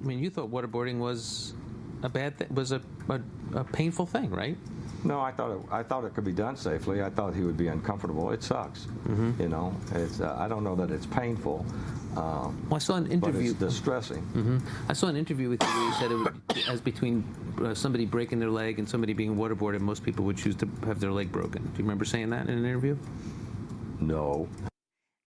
I mean, you thought waterboarding was a bad thing, was a, a, a painful thing, right? No, I thought it, I thought it could be done safely. I thought he would be uncomfortable. It sucks, Mm-hmm. you know. It's uh, I don't know that it's painful, um, Well, I saw an but interview. it's distressing. hmm I saw an interview with you where you said it would, as between uh, somebody breaking their leg and somebody being waterboarded, most people would choose to have their leg broken. Do you remember saying that in an interview? No.